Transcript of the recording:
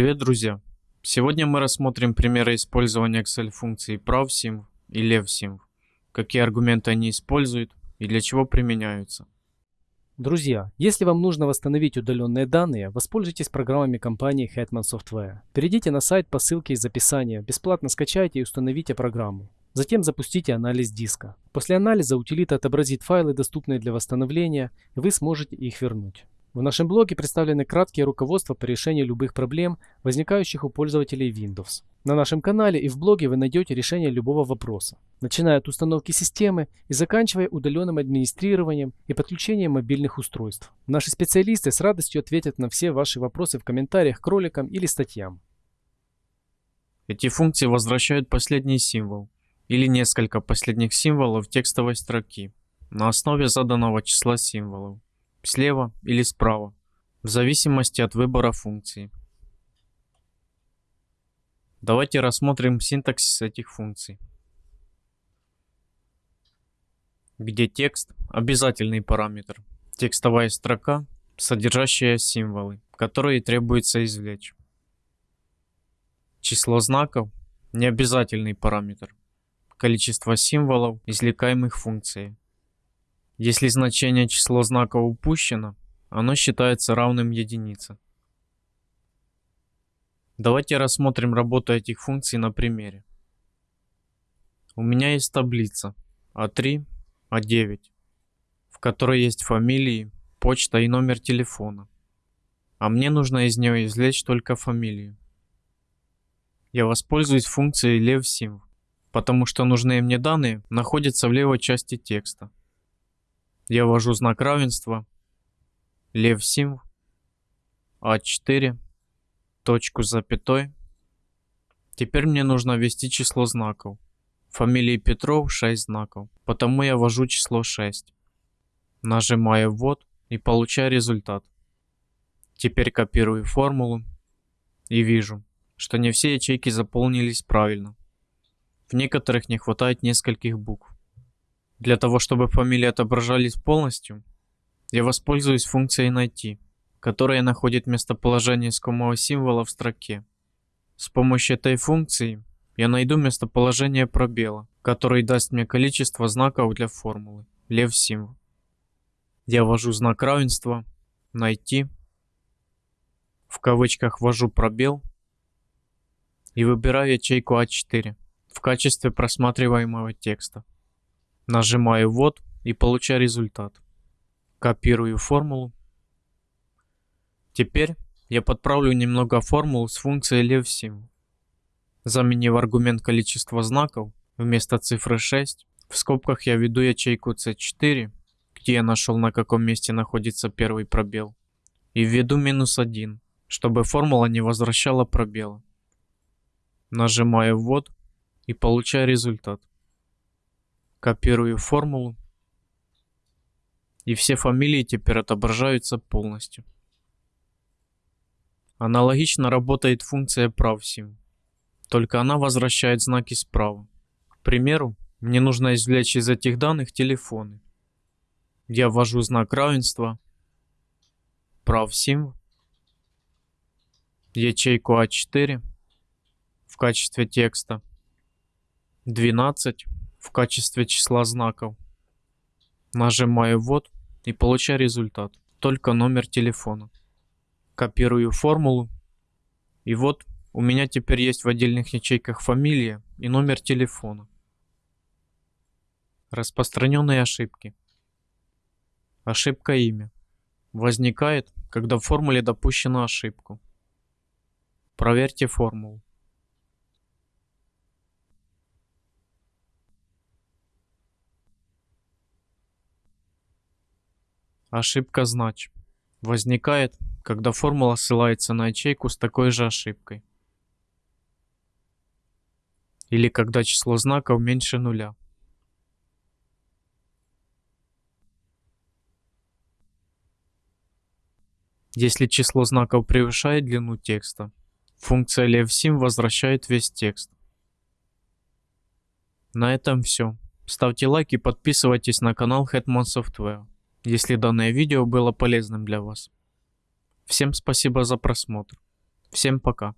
Привет, друзья! Сегодня мы рассмотрим примеры использования Excel функций pravsim и levsim, какие аргументы они используют и для чего применяются. Друзья, если вам нужно восстановить удаленные данные, воспользуйтесь программами компании Hetman Software. Перейдите на сайт по ссылке из описания, бесплатно скачайте и установите программу. Затем запустите анализ диска. После анализа утилита отобразит файлы, доступные для восстановления, и вы сможете их вернуть. В нашем блоге представлены краткие руководства по решению любых проблем, возникающих у пользователей Windows. На нашем канале и в блоге вы найдете решение любого вопроса, начиная от установки системы и заканчивая удаленным администрированием и подключением мобильных устройств. Наши специалисты с радостью ответят на все ваши вопросы в комментариях к роликам или статьям. Эти функции возвращают последний символ или несколько последних символов текстовой строки на основе заданного числа символов слева или справа, в зависимости от выбора функции. Давайте рассмотрим синтаксис этих функций. Где текст – обязательный параметр, текстовая строка, содержащая символы, которые требуется извлечь. Число знаков – необязательный параметр, количество символов, извлекаемых функцией. Если значение число знаков упущено, оно считается равным единице. Давайте рассмотрим работу этих функций на примере. У меня есть таблица А3, А9, в которой есть фамилии, почта и номер телефона. А мне нужно из нее извлечь только фамилию. Я воспользуюсь функцией levsim, потому что нужные мне данные находятся в левой части текста. Я ввожу знак равенства, лев символ, А4, точку запятой. Теперь мне нужно ввести число знаков. Фамилии Петров 6 знаков, потому я ввожу число 6. Нажимаю ввод и получаю результат. Теперь копирую формулу и вижу, что не все ячейки заполнились правильно. В некоторых не хватает нескольких букв. Для того, чтобы фамилии отображались полностью, я воспользуюсь функцией «Найти», которая находит местоположение искомого символа в строке. С помощью этой функции я найду местоположение пробела, который даст мне количество знаков для формулы, лев символ. Я ввожу знак равенства, найти, в кавычках ввожу пробел и выбираю ячейку А4 в качестве просматриваемого текста. Нажимаю «Ввод» и получаю результат. Копирую формулу. Теперь я подправлю немного формулу с функцией levsim. Заменив аргумент количества знаков, вместо цифры 6, в скобках я введу ячейку C4, где я нашел на каком месте находится первый пробел, и введу минус 1, чтобы формула не возвращала пробела. Нажимаю «Ввод» и получаю результат. Копирую формулу. И все фамилии теперь отображаются полностью. Аналогично работает функция pravsim, только она возвращает знаки справа. К примеру, мне нужно извлечь из этих данных телефоны. Я ввожу знак равенства, pravsim, ячейку А4 в качестве текста, 12 в качестве числа знаков. Нажимаю «Ввод» и получаю результат, только номер телефона. Копирую формулу. И вот у меня теперь есть в отдельных ячейках фамилия и номер телефона. Распространенные ошибки. Ошибка имя. Возникает, когда в формуле допущена ошибку. Проверьте формулу. Ошибка знач. Возникает, когда формула ссылается на ячейку с такой же ошибкой. Или когда число знаков меньше нуля. Если число знаков превышает длину текста, функция levsim возвращает весь текст. На этом все. Ставьте лайк и подписывайтесь на канал Hetman Software если данное видео было полезным для вас. Всем спасибо за просмотр. Всем пока.